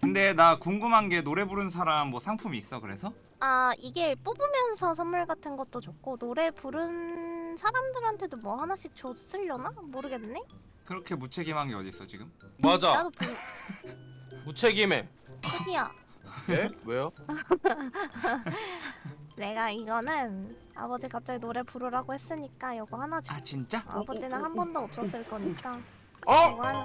근데 나 궁금한 게 노래 부른 사람 뭐 상품이 있어 그래서? 아 이게 뽑으면서 선물 같은 것도 좋고 노래 부른 사람들한테도 뭐 하나씩 줬으려나 모르겠네. 그렇게 무책임한 게 어딨어 지금? 맞아 나도 부... 무책임해 저기야. 네? 왜요? 내가 이거는 아버지 갑자기 노래 부르라고 했으니까 이거 하나 줄. 아 진짜? 아버지는 한 번도 없었을 거니까 어? 이거 하나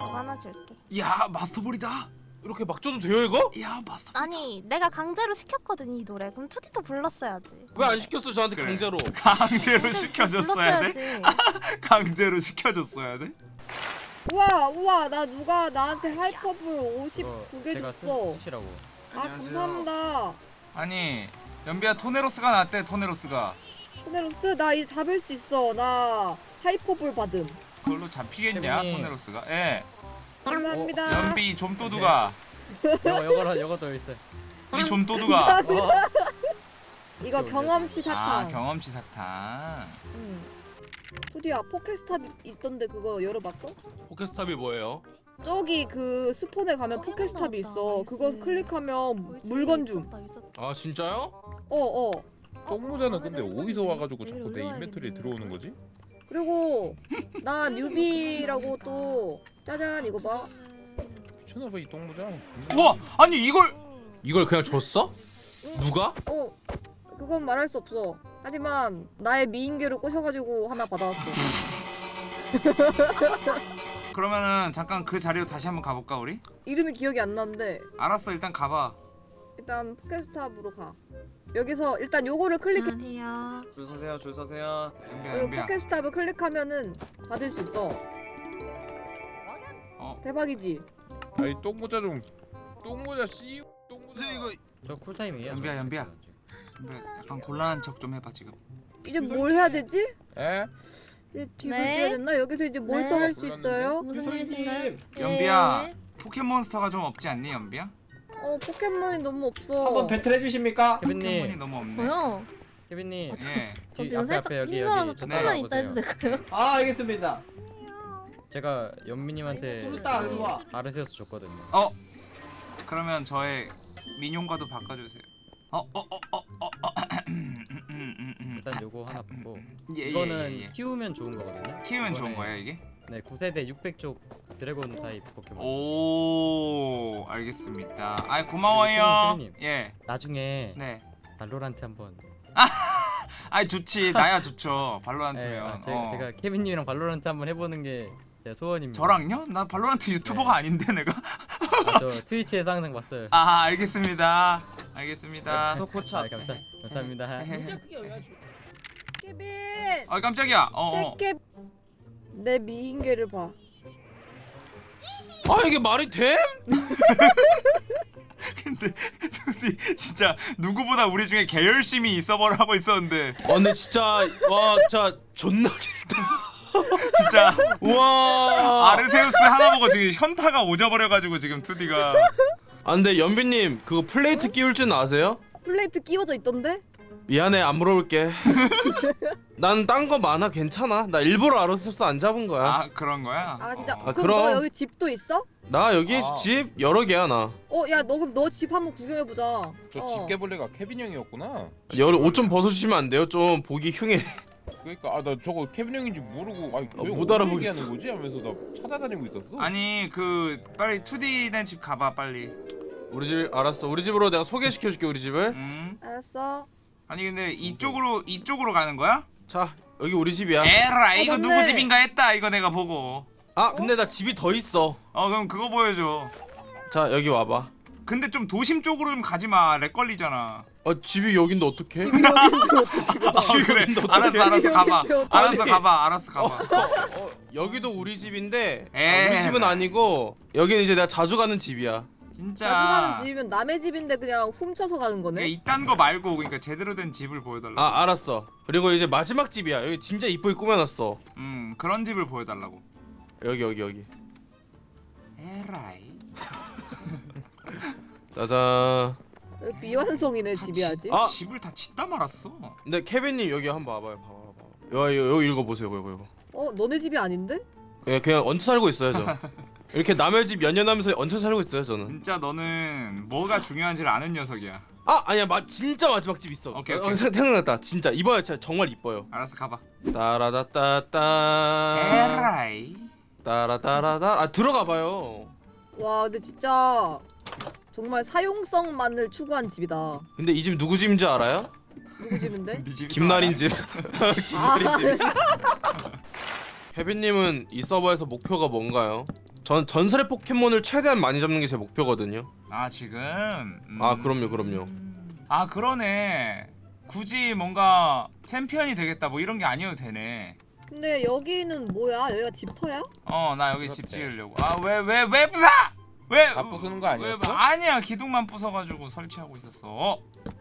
이거 하나 줄게. 야 마스터볼이다 이렇게 막 줘도 돼요 이거? 야 마스터 아니 내가 강제로 시켰거든 이 노래. 그럼 투디도 불렀어야지. 왜 안 시켰어 저한테 그래. 강제로 강제로 시켜줬어야 돼? 강제로 시켜줬어야 돼? 우와 우와 나 누가 나한테 하이퍼볼 어, 59개 제가 줬어 쓰, 시라고 아 감사합니다 아니 연비야 토네로스가 나왔대 토네로스가 토네로스 나 이제 잡을 수 있어 나 하이퍼볼 받음 그걸로 잡히겠냐. 토네로스가 예 감사합니다. 연비 좀도두가. 이거 이거 이거 더 있어. 이 좀도두가. 어, 이거 경험치 아 사탕. 경험치 사탕. 응. 푸디야 포켓스탑 있던데 그거 열어봤어? 포켓스탑이 뭐예요? 저기 그 스폰에 가면 포켓스탑이 있어. 그거 클릭하면 물건 줌. 아 진짜요? 어어. 똥모자는 근데 어디서 와가지고 자꾸 내 인벤토리에 들어오는 거지? 그리고 나 뉴비라고 또 짜잔 이거 봐. 미쳤나봐 이 똥모자. 우와 아니 이걸 이걸 그냥 줬어? 누가? 어 그건 말할 수 없어. 하지만 나의 미인계를 꼬셔가지고 하나 받아왔어. 그러면은 잠깐 그 자리로 다시 한번 가볼까 우리? 이름이 기억이 안 나는데. 알았어 일단 가봐. 일단 포켓스탑으로 가. 여기서 일단 요거를 클릭 안녕하세요. 줄 서세요, 줄 서세요. 연비야 어, 연비야. 포켓스탑을 클릭하면은 받을 수 있어 어 대박이지 아이 똥모자 좀 똥모자 씨 똥모자 이거 저 쿨타임이에요. 연비야, 연비야. 연비야 약간 곤란한 척 좀 해봐 지금 이제 뭘 해야 되지? 에? 이제 집을 네. 뛰어야 됐나? 여기서 이제 뭘또 네. 할수 있어요? 무슨 일이신가요? 연비야 예. 포켓몬스터가 좀 없지 않니 연비야? 어 포켓몬이 너무 없어 한번 배틀 해주십니까? 포켓몬이 너무 없네 뭐요? 케빈님. 예저 뒤- 지금 앞에, 살짝 힘들어서 여기 조금만 네. 있다 해도 될까요? 아 알겠습니다. 제가 연미님한테 푸르따 일로 와. 아르세우스 줬거든요. 어? 그러면 저의 민용과도 바꿔주세요 어? 어? 어? 어? 어? 어? 일단 요거 하나 받고 예, 예, 이거는 예, 예. 키우면 좋은 거거든요. 키우면 좋은 이번에 거야 이게? 네, 9세대 600족 드래곤 타입 포켓몬. 오 알겠습니다 아 고마워요 케빈님. 예 나중에 네. 발로란트 한번. 아이 좋지 나야 좋죠 발로란트면 네, 아, 제, 어. 제가 케빈님이랑 발로란트 한번 해보는 게 제 소원입니다. 저랑요? 나 발로란트 유튜버가 아닌데 내가? 아, 저 트위치에서 항상 봤어요. 아 알겠습니다. 알겠습니다. 아, 감사, 감사합니다. 케빈! 아 깜짝이야. 어어. 깨깨 내 미인계를 봐. 아 이게 말이 돼? 근데 진짜 누구보다 우리 중에 개 열심히 이 서버를 하고 있었는데. 아 근데 진짜 와 진짜 존나 길다 진짜 와 아르세우스 하나 보고 지금 현타가 오져버려가지고 지금 2D가 아 근데 연비님 그거 플레이트 끼울 줄 아세요? 플레이트 끼워져 있던데? 미안해 안 물어볼게 난 딴 거 많아 괜찮아 나 일부러 아르세우스 안 잡은 거야 아 그런 거야? 아 진짜 어. 아, 그럼 너 그럼. 여기 집도 있어? 나 여기 아. 집 여러 개야 나 어 야 너 그럼 너 집 한번 구경해보자 저 어. 집게벌레가 케빈 형이었구나 여기 옷좀 벗어주시면 안 돼요? 좀 보기 흉해 그러니까 아 나 저거 케빈 형인지 모르고 아니 어, 못 알아보겠어. 거지? 하면서 나 찾아다니고 있었어. 아니 그 빨리 2D 된 집 가봐 빨리. 우리 집 알았어. 우리 집으로 내가 소개시켜줄게 우리 집을. 음. 알았어. 아니 근데 이쪽으로 이쪽으로 가는 거야? 자 여기 우리 집이야. 에라 이거 어. 누구 집인가 했다 이거 내가 보고. 아 근데 나 집이 더 있어. 어 그럼 그거 보여줘. 자 여기 와봐 근데 좀 도심 쪽으로 좀 가지마. lag 걸리잖아. 아 집이 여긴데 어떡해? 아 그래. 알았어 알았어 가봐. 어떡해. 알았어 가봐 알았어 가봐. 어, 여기도 우리 집인데 아, 에이, 우리 집은 아니고 여기는 이제 내가 자주 가는 집이야. 진짜. 자주 가는 집이면 남의 집인데 그냥 훔쳐서 가는 그러니까 거네? 이딴 거 말고 그러니까 제대로 된 집을 보여달라고. 아 알았어. 그리고 이제 마지막 집이야. 여기 진짜 이쁘게 꾸며놨어. 음 그런 집을 보여달라고. 여기 여기 여기. 에라이 짜잔 미완성이네 집이 아직 아! 집을 다 짓다 말았어 근데 케빈님 여기 한번 와봐요 봐봐 봐봐 여기, 여기 읽어보세요 이거 이거 어 너네 집이 아닌데? 예, 그냥 얹혀 살고 있어요 저 이렇게 남의 집 연연하면서 얹혀 살고 있어요 저는. 진짜 너는 뭐가 중요한지를 아는 녀석이야. 아 아니야 마 진짜 마지막 집 있어. 오케이, 어, 오케이. 생- 생각났다. 진짜 이번에 진짜 정말 이뻐요. 알았어 가봐. 따라다따따. 에라이. 따라따라다. 아 들어가 봐요. 와 근데 진짜 정말 사용성만을 추구한 집이다. 근데 이 집 누구 집인지 알아요? 누구 집인데? 네 집이 김나린 집. 아, 김나린 집. 케빈님은 이 서버에서 목표가 뭔가요? 전 전설의 포켓몬을 최대한 많이 잡는 게 제 목표거든요. 아 지금. 음. 아 그럼요 그럼요. 아 그러네. 굳이 뭔가 챔피언이 되겠다 뭐 이런 게 아니어도 되네. 근데 여기는 뭐야? 여기가 집터야? 어 나 여기 그렇대. 집 지으려고. 아 왜 왜 왜 부숴? 왜? 다 부수는 거 왜, 아니었어? 아니야 기둥만 부숴가지고 설치하고 있었어. 어?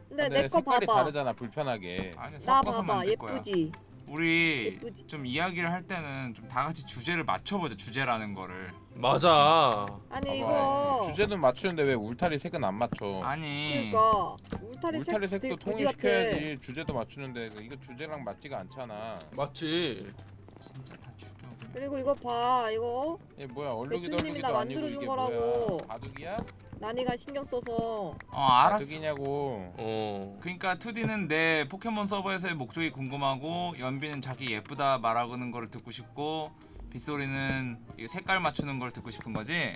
근데 내 거 색깔이 봐봐. 다르잖아 불편하게. 아니 나 섞어서 봐봐 만들 거야. 예쁘지? 우리 예쁘지? 좀 이야기를 할 때는 좀 다 같이 주제를 맞춰보자 주제라는 거를. 맞아. 아니 봐봐. 이거 주제는 맞추는데 왜 울타리 색은 안 맞춰? 아니. 그러니까 울타리, 울타리 색 같아. 통일시켜야지 주제도 맞추는데 이거 주제랑 맞지가 않잖아. 맞지. 진짜 다 죽여. 그리고 이거 봐 이거 얘 뭐야 얼룩이도 배추님이 얼룩이도 나 아니고 만들어준 이게 거라고. 뭐야? 바둑이야? 난이가 신경 써서 어 알았어. 바둑이냐고. 어. 그러니까 2D는 내 포켓몬 서버에서의 목적이 궁금하고 연비는 자기 예쁘다 말하는 거를 듣고 싶고 빗소리는 이 색깔 맞추는 걸 듣고 싶은 거지.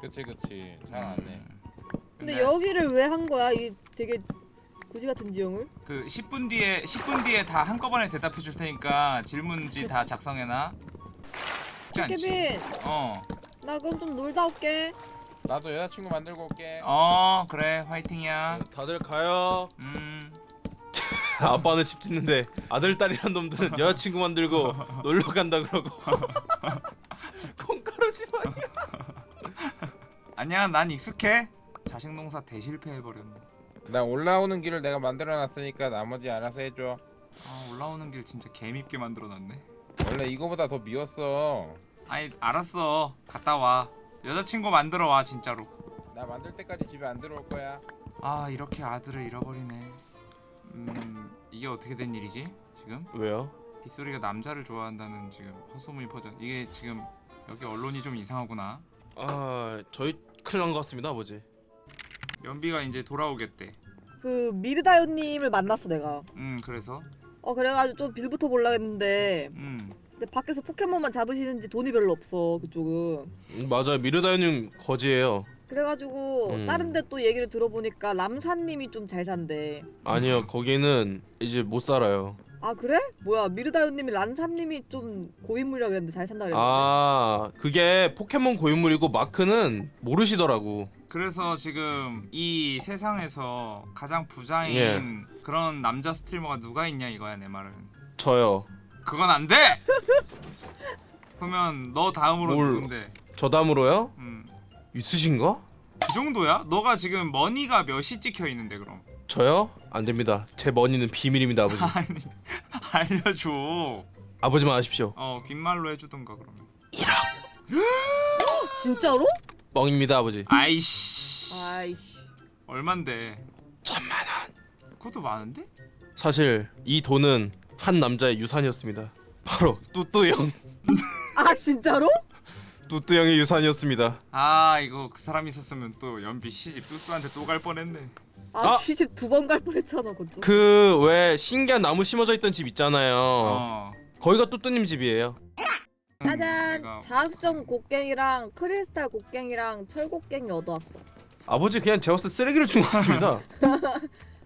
그치 그치 잘 안 해. 음. 근데 여기를 왜 한 거야? 이 되게 거지 같은 지형을? 그 10분 뒤에 10분 뒤에 다 한꺼번에 대답해 줄 테니까 질문지 다 작성해놔. 쉽지 않지? 케빈 어. 나 그럼 좀 놀다 올게 나도 여자친구 만들고 올게. 어 그래 화이팅이야. 다들 가요. 음. 아빠는 집 짓는데 아들 딸이란 놈들은 여자친구 만들고 놀러 간다 그러고. 콩가루 집안. 아니야 난 익숙해. 자식 농사 대실패해 버렸네. 나 올라오는 길을 내가 만들어놨으니까 나머지 알아서 해줘. 아 올라오는 길 진짜 개밉게 만들어놨네. 원래 이거보다 더 미웠어. 아니 알았어 갔다 와. 여자친구 만들어 와 진짜로. 나 만들 때까지 집에 안 들어올 거야. 아 이렇게 아들을 잃어버리네. 음 이게 어떻게 된 일이지 지금? 왜요? 빗소리가 남자를 좋아한다는 지금 헛소문이 퍼져. 이게 지금 여기 언론이 좀 이상하구나. 아 저희 큰일 난 것 같습니다 아버지. 연비가 이제 돌아오겠대. 그 미르다요님을 만났어 내가 음 그래서 어 그래가지고 좀 빌부터 보려 했는데 음 근데 밖에서 포켓몬만 잡으시는지 돈이 별로 없어 그쪽은 음, 맞아요 미르다이님 거지예요. 그래가지고 음. 다른 데 또 얘기를 들어보니까 람사님이 좀 잘 산대 아니요 거기는 이제 못 살아요. 아 그래? 뭐야 미르다요님이 란사님이 좀 고인물이라 그랬는데 잘 산다 그랬는데 아 그게 포켓몬 고인물이고 마크는 모르시더라고. 그래서 지금 이 세상에서 가장 부자인 예. 그런 남자 streamer가 누가 있냐 이거야 내 말은. 저요. 그건 안 돼. 그러면 너 다음으로 뭘. 누군데? 저 다음으로요? 음. 있으신가? 그 정도야? 너가 지금 money가 몇이 찍혀 있는데 그럼? 저요? 안 됩니다. 제 머니는 비밀입니다 아버지. 아니 알려줘. 아버지만 아십시오. 어 귓말로 해주던가 그러면. 진짜로? 뻥입니다 아버지. 아이씨. 아이씨 얼만데? 천만 원. 그것도 많은데? 사실 이 돈은 한 남자의 유산이었습니다. 바로 뚜뚜 형. 아 진짜로? 뚜뚜 형의 유산이었습니다. 아 이거 그 사람 있었으면 또 연비 시집 뚜뚜한테 또 갈 뻔했네. 아, 아! 시집 두 번 갈 뻔했잖아 그쪽 그왜 신기한 나무 심어져 있던 집 있잖아요. 어. 거기가 뚜뚜님 집이에요. 짜잔 내가- 자수정 곡괭이랑 크리스탈 곡괭이랑 철 곡괭이 얻어왔어 아버지 그냥 때 쓰레기를 준 것 같습니다.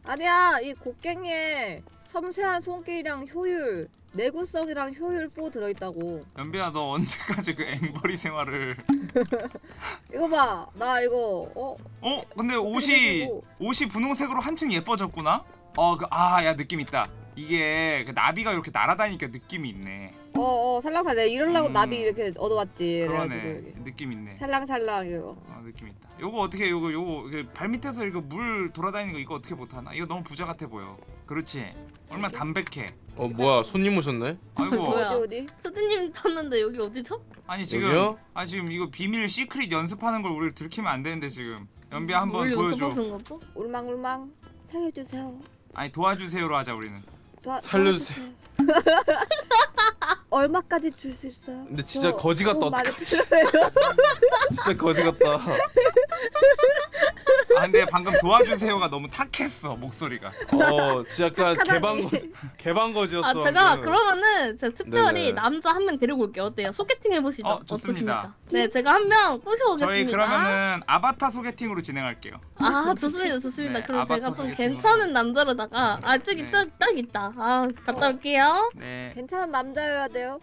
아니야 이 곡괭이에 섬세한 손길이랑 효율 내구성이랑 효율 4 들어있다고 연비야 너 언제까지 그 앵벌이 생활을? 이거 봐 나 이거 어? 어? 근데 옷이. 옷이 분홍색으로 한층 예뻐졌구나? 어 그 아야 느낌 있다. 이게 그 나비가 이렇게 날아다니니까 느낌이 있네. 어어 살랑살랑 내가 이러려고 음. 나비 이렇게 얻어왔지 그러네. 그래가지고. 느낌 있네. 살랑살랑 이거 어 느낌 있다. 요거 어떻게 요거 요거 그 발밑에서 이거 물 돌아다니는 거 이거 어떻게 못하나? 이거 너무 부자 같아 보여. 그렇지? 얼마나 담백해. 어 뭐야 손님 오셨네? 아이고 뭐야? 어디 어디? 수드님 떴는데 여기 어디죠? 아니 지금 여기요? 아 지금 이거 비밀 시크릿 연습하는 걸 우리 들키면 안 되는데 지금 연비 한번 뭘 보여줘. 연습하신 것도? 울망울망 살려주세요 아니 도와주세요로 하자 우리는. 도와, 살려주세요. 도와주세요. 얼마까지 줄 수 있어요? 근데 진짜 저 거지 같다, 어떡하지? 진짜 거지 같다. 아 근데 방금 도와주세요가 너무 탁했어 목소리가. 어, 진짜 약간 착하다니. 개방 개방 거지였어. 아 제가 방금. 그러면은 제가 특별히 네네. 남자 한 명 데리고 올게요. 어때요? 소개팅 해보시죠. 어, 좋습니다. 어떠십니까? 네, 제가 한 명 꼬셔오겠습니다. 저희 그러면은 아바타 소개팅으로 진행할게요. 아 좋습니다, 좋습니다. 네, 그럼 제가 좀 소개팅으로. 괜찮은 남자로다가 아 저기 네. 딱, 딱 있다. 아 갔다 올게요. 네. 괜찮은 남자여야 돼요.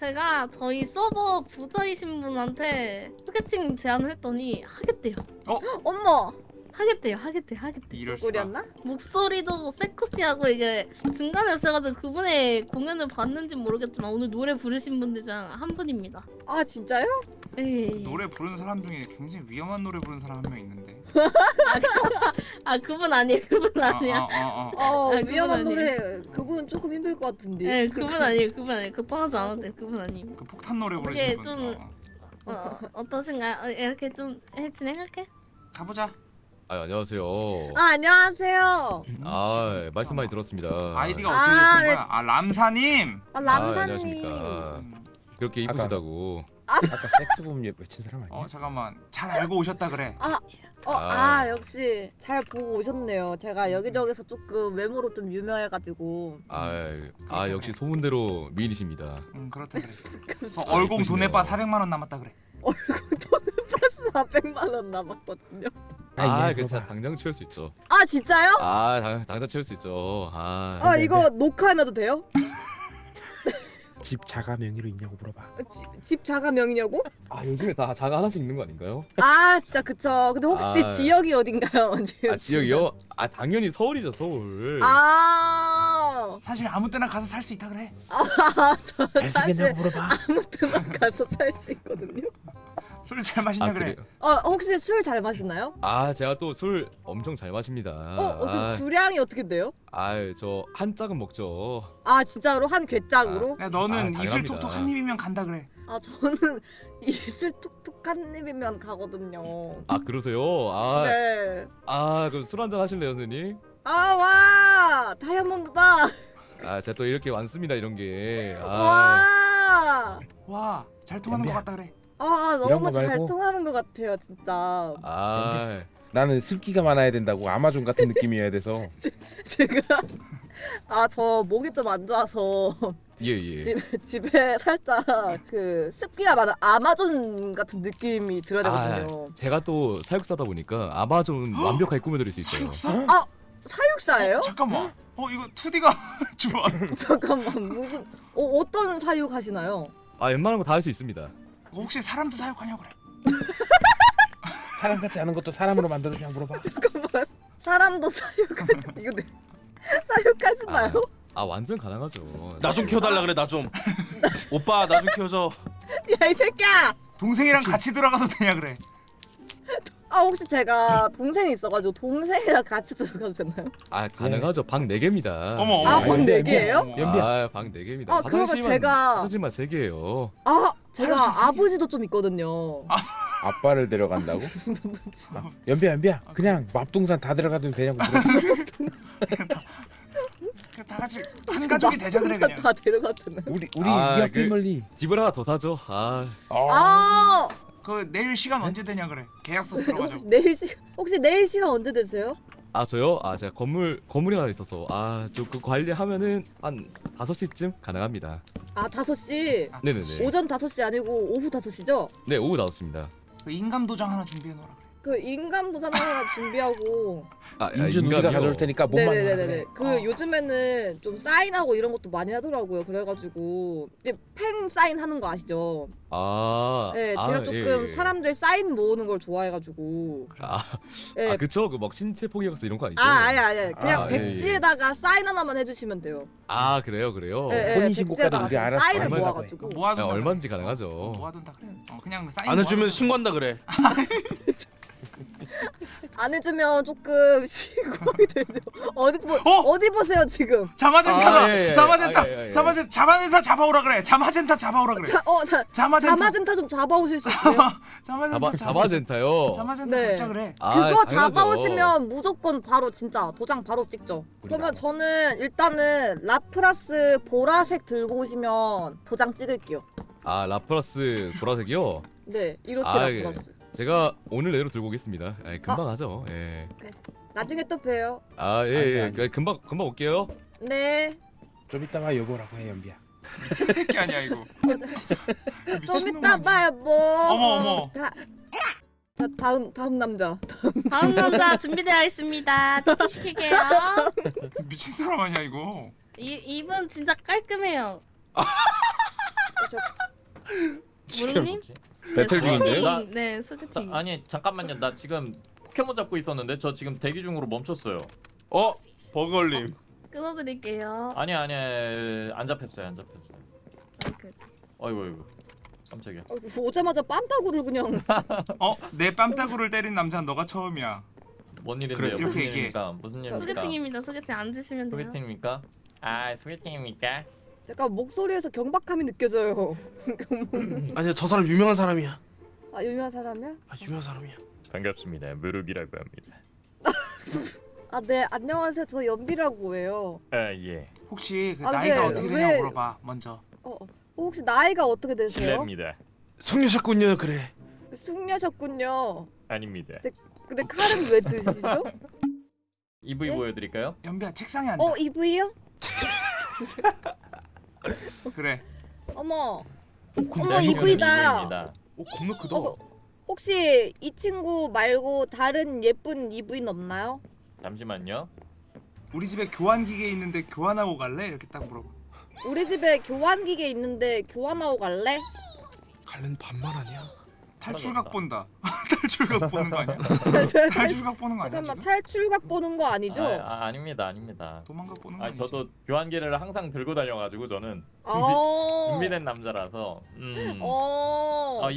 제가 저희 서버 부자이신 분한테 소개팅 제안을 했더니 하겠대요. 어머 하겠대요, 하겠대요, 하겠대요. 이럴 수가. 꿀이었나? 목소리도 세쿠시하고 이게 중간에 오셔가지고 그분의 공연을 봤는지 모르겠지만 오늘 노래 부르신 분들 중 한 분입니다. 아 진짜요? 예. 노래 부르는 사람 중에 굉장히 위험한 노래 부르는 사람 한 명 있는데. 아 그분 아니에요, 그분 어, 아니야. 어, 어, 어. 어 아, 위험한 아니에요. 노래 그분 조금 힘들 것 같은데. 네, 그분 아니에요, 그분 아니에요. 걱정하지 않아도 돼요, 그분 아니에요. 그 폭탄 노래 부르시는 분. 좀- 어. 어, 어떠신가요? 어, 이렇게 좀 해, 진행할게. 가보자. 아 안녕하세요. 아 안녕하세요. 아 말씀 많이 들었습니다. 아이디가 아, 어떻게 되신 네. 거야? 아 람사님. 아 아, 람사님. 안녕하십니까. 음. 그렇게 아까- 이쁘시다고. 아까 섹스범 외친 사람 아니야? 어 잠깐만 잘 알고 오셨다 그래. 어, 아. 아 역시 잘 보고 오셨네요. 제가 여기저기서 조금 외모로 좀 유명해가지고 아, 아 역시 소문대로 미인이십니다. 음 그렇다 그래. 어, 아, 얼공 예쁘시네요. 돈에 빠 400만 원 남았다 그래. 400만 원 남았거든요. 아, 예, 괜찮아. 물어봐. 당장 채울 수 있죠. 아 진짜요? 아, 당, 당장 채울 수 있죠. 아, 아 이거 녹화해놔도 돼요? 집 자가 명의로 있냐고 물어봐. 집, 집 자가 명이냐고? 아 요즘에 다 자가 하나씩 있는 거 아닌가요? 아 진짜 그쵸. 근데 혹시 아. 지역이 어딘가요? 아 지역이요? 아 당연히 서울이죠 서울. 아, 사실 아무 때나 가서 살 수 있다 그래. 저 사실. 아무 때나 가서 살 수 있거든요. 술 잘 마시냐 아 그래. 그래요? 어 혹시 술 잘 마시나요? 아 제가 또 술 엄청 잘 마십니다. 어, 어, 그 아, 주량이 어떻게 돼요? 아저 한 짝은 먹죠. 아 진짜로 한 괴짝으로? 야 너는 아, 이슬 당연합니다. 톡톡 한 입이면 간다 그래. 아 저는 이슬 톡톡 한 입이면 가거든요. 아 그러세요? 아, 네. 아 그럼 술 한잔 하실래요 선생님? 아 와 다이아몬드다. 아 제가 또 이렇게 많습니다 이런 게. 아, 와. 와 잘 통하는 것. 같다 그래. 아 이런 너무 거잘 말고. 통하는 것 같아요 진짜. 아, 나는 습기가 많아야 된다고 아마존 같은 느낌이어야 돼서 제가 아저 목이 좀 안 좋아서 예 예. 집, 집에 살짝 그 습기가 많은 아마존 같은 느낌이 들어야 되거든요. 아, 제가 또 사육사다 보니까 아마존 완벽하게 꾸며드릴 수 있어요. 사육사? 아 사육사예요? 잠깐만. 어 이거 2D가 좋아. 잠깐만 무슨 어, 어떤 사육 하시나요? 아 웬만한 거 다 할 수 있습니다. 혹시 사람도 사육하냐 그래. 사람 같지 않은 것도 사람으로 만들어주냐 물어봐. 사람도 사육하시 이거 네. 사육하시나요? 아 완전 가능하죠. 나 좀 키워달라 그래 나 좀. 오빠 나 좀 키워줘. 야 이 새끼야! 동생이랑 같이 들어가도 되냐 그래. 아 혹시 제가 동생이 있어가지고 동생이랑 같이 들어가도 되나요? 아 가능하죠. 방 4개입니다. 어머 어머. 아, 어머. 방 연비야, 네 개예요? 어머. 연비야. 아, 방 4개입니다. 아, 그러면 제가- 화장실만 3개예요. 아 제가? 아버지도 좀 있거든요. 아빠를 데려간다고? 연비야 연비야 그냥 맙동산 다 들어가도 되냐고. 다 같이 한 가족이 되자 그래 그냥. 다 데려가도 되나요? 우리 우리 아, 이 그- 패밀리. 집을 하나 더 사죠. 아, 어. 아 그 내일 시간 언제 되냐 그래. 계약서 쓰러 가자고. 내일 시 혹시 내일 시간 언제 되세요? 아 저요? 아 제가 건물 건물이 하나 있어서 아저 그 관리하면은 한 5시쯤 가능합니다. 아 5시 네네네. 오전 5시 아니고 오후 5시죠? 네 오후 5시입니다. 그 인감 도장 하나 준비해 놓으라 그래. 그 인감 도장 하나 준비하고 아 인준 우리가 인감이요? 가져올 테니까 몸만 네네네네 그 어. 요즘에는 좀 사인하고 이런 것도 많이 하더라고요 그래가지고 이제 팬 사인 하는 거 아시죠? 아, 네 아, 제가 조금 예, 예. 사람들 사인 모으는 걸 좋아해가지고 아, 예. 아 그쵸 그막 신체 포기학서 이런 거 아니죠? 아 아니 아니 그냥 아, 예, 예. 백지에다가 사인 하나만 해주시면 돼요. 아, 그래요 그래요. 예, 예, 혼인신고까지 우리 알아서 사인을 모아가지고. 아, 모아둔다. 그래. 얼마인지 가능하죠. 모아둔다 그래. 어 그냥 사인 안 해주면. 신고한다 그래. 안 해주면 조금 시공이 들죠. 어디 보 어? 어디 보세요 지금? 자마젠타다. 아, 예, 예. 자마젠타. 아, 예, 예, 예. 자마젠 자마젠타 잡아오라 그래. 자마젠타 잡아오라 그래. 자, 어, 자, 자마젠타. 자마젠타 좀 잡아오실 수 있어요? 자마젠타. 자바 자바젠타 요. 자마젠타 네. 잡자 그래. 아, 그거 당연하죠. 잡아오시면 무조건 바로 진짜 도장 바로 찍죠. 그러면 저는 일단은 라프라스 보라색 들고 오시면 도장 찍을게요. 아 라플라스 보라색이요. 네, 이렇게 아, 예. 라프라스. 제가 오늘 내로 들고 오겠습니다. 예, 금방 하죠. 예. 나중에 또 봬요. 아 예, 아니, 예. 아니. 그, 금방 금방 올게요. 네. 좀 이따가 여보라고 해 연비야. 미친 새끼 아니야 이거. 좀 이따. 봐요 뭐. 어머, 어머. 다, 자, 다음 다음 남자. 다음 남자 준비되어 있습니다. TP 시킬게요. 미친 사람 아니야 이거. 이 이분 진짜 깔끔해요. 무릉님? 배틀 중인데? 소개팅. 네, 자, 소개팅. 아니 잠깐만요. 나 지금 포켓몬 잡고 있었는데 저 지금 대기 중으로 멈췄어요. 어 버걸님. 끊어드릴게요. 아니 아니 안 잡혔어요. 안 잡혔어요. 아이고. 어이구 어이구. 깜짝이야. 어, 오자마자 빰타구를 그냥. 어? 내 뺨따구를 때린 남자는 너가 처음이야. 뭔 일인데요? 그래, 이렇게 무슨 얘기해. 일입니까? 무슨 일입니까? 소개팅입니다. 소개팅 앉으시면 돼요. 소개팅입니까? 아 소개팅입니까? 약간 목소리에서 경박함이 느껴져요. 아니야 저 사람 유명한 사람이야. 아 유명한 사람이야? 아 유명한 사람이야. 반갑습니다. 무룩이라고 합니다. 아 네 안녕하세요. 저 연비라고 해요. 아 예. 혹시 그 아, 나이가 네, 어떻게 되냐고 왜- 물어봐 먼저. 어, 어. 혹시 나이가 어떻게 되세요? 실례입니다. 숙녀셨군요 그래. 숙녀셨군요. 아닙니다. 근데 칼은 왜 드시죠? EV 네? 보여드릴까요? 연비야 책상에 앉아. 어 이브이요? 그래. 어머. 근데 어머 제 친구는 이브이다. 오 겁나 크다. 어, 혹시 이 친구 말고 다른 예쁜 이브인 없나요? 잠시만요. 우리 집에 교환 기계 있는데 교환하고 갈래? 이렇게 딱 물어봐. 우리 집에 교환기계 있는데 교환하고 갈래? 갈래는 반말 아니야? 탈출각 본다. 탈출각 보는 거 아니야? 잠깐만 탈출각 보는 거 아니야? 지금? 탈출각 보는 거 아니죠? 아, 아 아 닙니다 아닙니다. 도망각 보는 거아 아니지? 저도 교환기를 항상 들고 다녀가지고 저는 어. 준비 된 남자라서. 음. 어. 아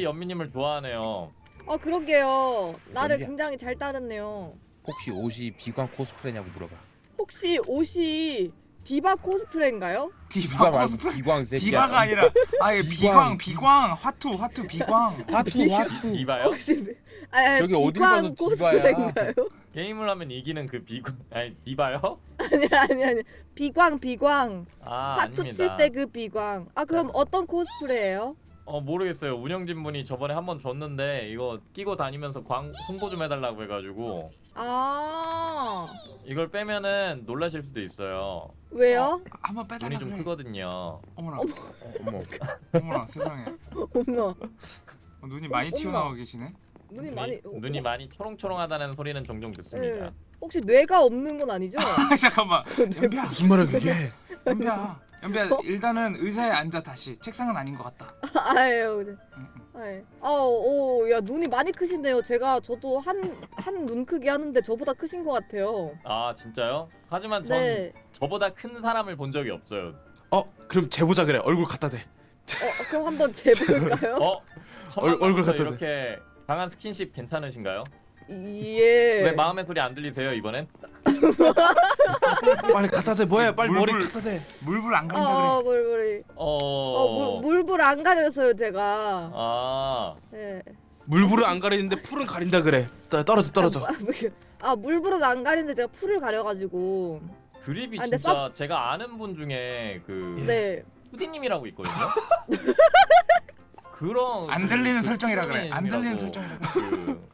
돼. 연미님을 좋아하네요. 어 그러게요. 나를 연비야. 굉장히 잘 따르네요. 혹시 옷이 비광 코스프레냐고 물어봐. 혹시 옷이 디바 코스프레인가요? 디바 디바 말고 코스프레. 비광 새끼야. 디바가 아니라 아예 비광 비광. 화투 화투 비광. 화투 화투. 이봐요? 혹시 아, 저기 비광 봐서 코스프레인가요? 게임을 하면 이기는 그 비광 아니 디바요? 아니 아니 아니 비광 비광 아 아닙니다. 칠때 그 비광. 아 그럼 어떤 코스프레예요? 어 모르겠어요. 운영진 분이 저번에 한번 줬는데 이거 끼고 다니면서 광 홍보 좀 해달라고 해가지고 아 이걸 빼면은 놀라실 수도 있어요. 왜요? 한번 빼달라 눈이 좀 그래. 크거든요. 어머나 어머. 어머나 세상에. 어머 어, 눈이 많이 어머나. 튀어나와 계시네. 눈이 많이 눈이 어, 많이 초롱초롱하다는 소리는 종종 듣습니다. 예. 혹시 뇌가 없는 건 아니죠? 아, 잠깐만. 연비야 무슨 말이야 그게? 연비야 연비야 어? 일단은 의자에 앉아 다시. 책상은 아닌 것 같다. 아유, 응, 응. 아유, 아오, 야 눈이 많이 크시네요. 제가 저도 한 한 눈 크기 하는데 저보다 크신 것 같아요. 아 진짜요? 하지만 전 네. 저보다 큰 사람을 본 적이 없어요. 어 그럼 재보자 그래. 얼굴 갖다 대. 어, 그럼 한번 재볼까요? 어? 얼- 얼굴 갖다 대. 이렇게 강한 스킨십 괜찮으신가요? 예. 왜 마음의 소리 안 들리세요 이번엔? 빨리 갖다 대 뭐야? 빨리 머리 물불. 갖다 대. 물불 안 어, 가린다 그래. 어, 물불이. 어... 어, 물, 물불 안 가려서요, 제가. 아... 예. 물불은 안 가리는데 풀은 가린다 그래. 떠- 떨어져 떨어져. 아, 뭐, 아, 물불은 안 가리는데 제가 풀을 가려가지고. 드립이 아, 진짜 제가 아는 분 중에 그 네. 투디님이라고 있거든요. 그런 안 들리는 설정이라 그래. 안 들리는 설정이라 그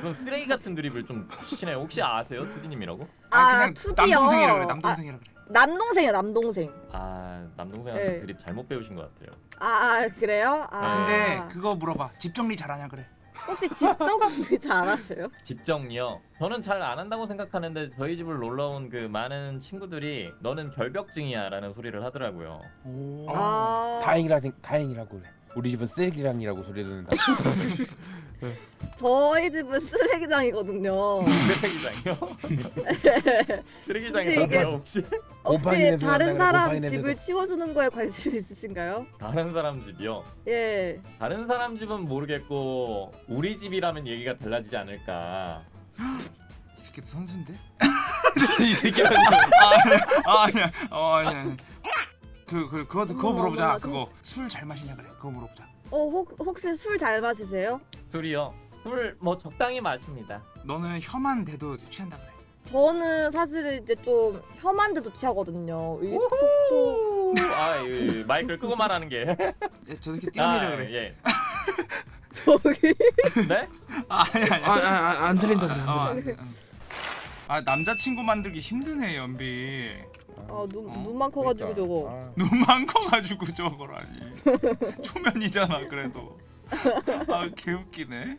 그런 쓰레기 같은 드립을 좀 치시네요. 혹시 아세요, 투디님이라고? 아 아, 그냥 투디요. 남동생이라 그래. 아, 남동생이라 그래. 남동생이야, 남동생. 아 남동생한테 네. 드립 잘못 배우신 것 같아요. 아, 아 그래요? 아. 근데 그거 물어봐. 집 정리 잘하냐 그래. 혹시 집 정리 잘 하세요? 집 정리요. 저는 잘 안 한다고 생각하는데 저희 집을 놀러 온 그 많은 친구들이 너는 결벽증이야 라는 소리를 하더라고요. 오. 아. 다행이라 생 다행이라고 그래. 우리 집은 쓰레기랑이라고 소리 듣는다. 저희 집은 쓰레기장이거든요. 쓰레기장이요? 쓰레기장이 뭐예요 혹시? 혹시 다른 사람 집을 나. 치워주는 거에 관심 있으신가요? 다른 사람 집이요. 예. 다른 사람 집은 모르겠고 우리 집이라면 얘기가 달라지지 않을까. 이 새끼도 선수인데? 이 새끼야. 아 아니야 어 아니야 그, 그, 그거, 그거 어머, 물어보자 어머, 그거 술 잘 마시냐 그래 그거 물어보자 어 혹, 혹시 술 잘 마시세요? 술이요. 술 뭐 적당히 마십니다. 너는 혀만 대도 취한다 그래 저는 사실 이제 좀 혐한 데도 취하거든요. 이 속도 아, 이, 마이크를 끄고 말하는 게. 야, 저 새끼 뛰어내려 그래 예. 저기 네? 아 아니 아니 아, 아, 아, 안 들린다 그래. 안 들린다. 아 남자친구 만들기 힘드네 연비 아눈 어? 눈만 커가지고 그러니까. 저거. 아, 눈만 커가지고 저거라니 초면이잖아 그래도 아 개웃기네